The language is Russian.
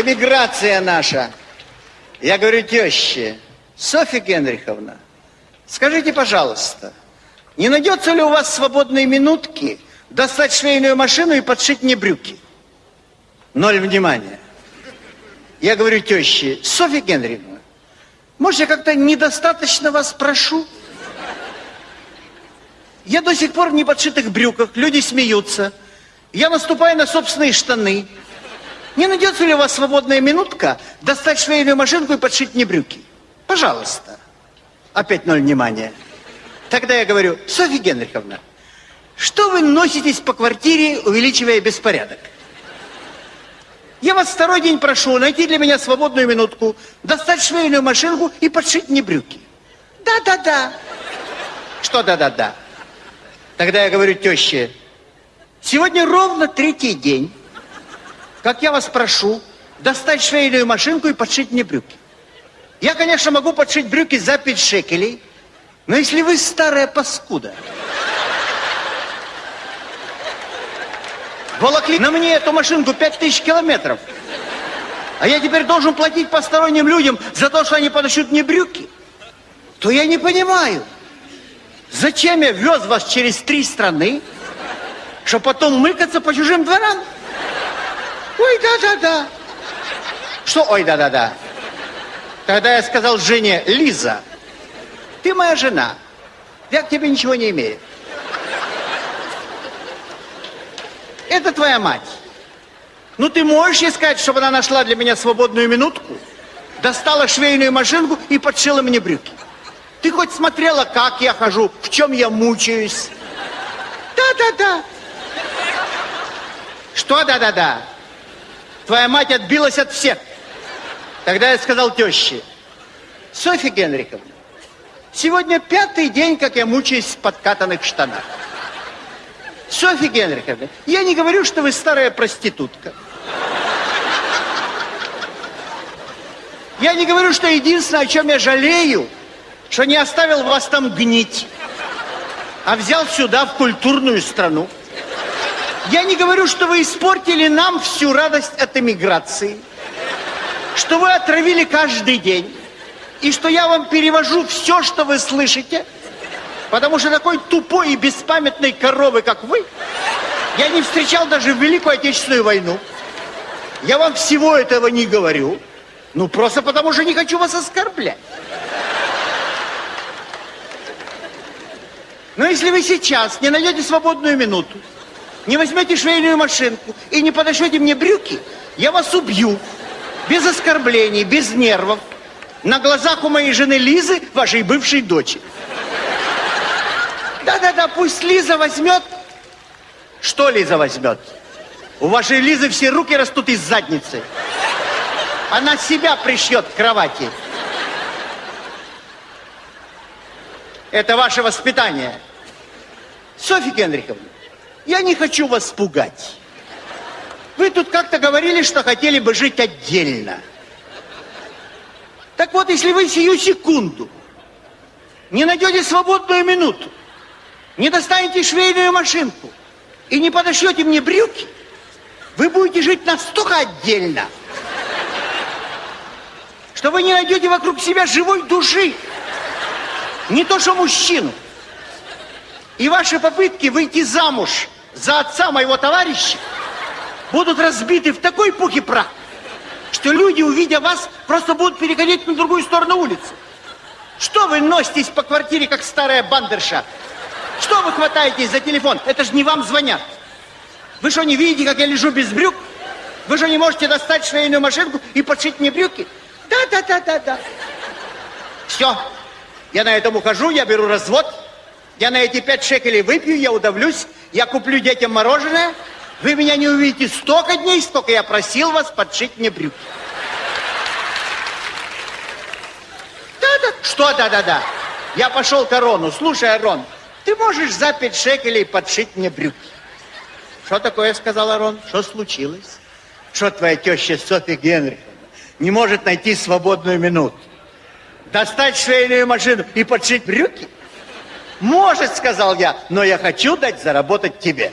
Эмиграция наша. Я говорю теще, Софья Генриховна, скажите, пожалуйста, не найдется ли у вас свободные минутки достать швейную машину и подшить мне брюки? Ноль внимания. Я говорю теще, Софья Генриховна, может, я как-то недостаточно вас прошу? Я до сих пор в неподшитых брюках, люди смеются. Я наступаю на собственные штаны. Не найдется ли у вас свободная минутка достать швейную машинку и подшить мне брюки? Пожалуйста. Опять ноль внимания. Тогда я говорю, Софья Генриховна, что вы носитесь по квартире, увеличивая беспорядок? Я вас второй день прошу найти для меня свободную минутку, достать швейную машинку и подшить мне брюки. Да-да-да. Что да-да-да? Тогда я говорю теще, сегодня ровно третий день, как я вас прошу достать швейную машинку и подшить мне брюки. Я, конечно, могу подшить брюки за 5 шекелей, но если вы старая паскуда, волокли на мне эту машинку 5000 километров, а я теперь должен платить посторонним людям за то, что они подошьют мне брюки, то я не понимаю – Зачем я вез вас через три страны, чтобы потом мыкаться по чужим дворам? Ой, да-да-да. Что ой, да-да-да? Тогда я сказал жене, Лиза, ты моя жена, я к тебе ничего не имею. Это твоя мать. Ну ты можешь ей сказать, чтобы она нашла для меня свободную минутку, достала швейную машинку и подшила мне брюки? Ты хоть смотрела, как я хожу, в чем я мучаюсь? Да-да-да. Что да-да-да? Твоя мать отбилась от всех. Тогда я сказал теще, Софья Генриховна, сегодня пятый день, как я мучаюсь в подкатанных штанах. Софья Генриховна, я не говорю, что вы старая проститутка. Я не говорю, что единственное, о чем я жалею, что не оставил вас там гнить, а взял сюда, в культурную страну. Я не говорю, что вы испортили нам всю радость от эмиграции, что вы отравили каждый день, и что я вам перевожу все, что вы слышите, потому что такой тупой и беспамятной коровы, как вы, я не встречал даже в Великую Отечественную войну. Я вам всего этого не говорю, ну просто потому что не хочу вас оскорблять. Но если вы сейчас не найдете свободную минуту, не возьмете швейную машинку и не подошьете мне брюки, я вас убью. Без оскорблений, без нервов. На глазах у моей жены Лизы, вашей бывшей дочери. Да-да-да, пусть Лиза возьмет. Что Лиза возьмет? У вашей Лизы все руки растут из задницы. Она себя пришьет к кровати. Это ваше воспитание. Софья Генриховна, я не хочу вас пугать. Вы тут как-то говорили, что хотели бы жить отдельно. Так вот, если вы сию секунду не найдете свободную минуту, не достанете швейную машинку и не подошьете мне брюки, вы будете жить настолько отдельно, что вы не найдете вокруг себя живой души. Не то, что мужчину. И ваши попытки выйти замуж за отца моего товарища будут разбиты в такой пух и прах, что люди, увидя вас, просто будут переходить на другую сторону улицы. Что вы носитесь по квартире, как старая бандерша? Что вы хватаетесь за телефон? Это же не вам звонят. Вы что, не видите, как я лежу без брюк? Вы же не можете достать швейную машинку и подшить мне брюки? Да, да, да, да, да. Все, я на этом ухожу, я беру развод. Я на эти пять шекелей выпью, я удавлюсь, я куплю детям мороженое. Вы меня не увидите столько дней, столько я просил вас подшить мне брюки. Да-да. Что да-да-да? Я пошел к Арону. Слушай, Арон, ты можешь за пять шекелей подшить мне брюки? Что такое, сказал Арон? Что случилось? Что твоя теща Софья Генриховна не может найти свободную минуту? достать швейную машину и подшить брюки? Может, сказал я, но я хочу дать заработать тебе.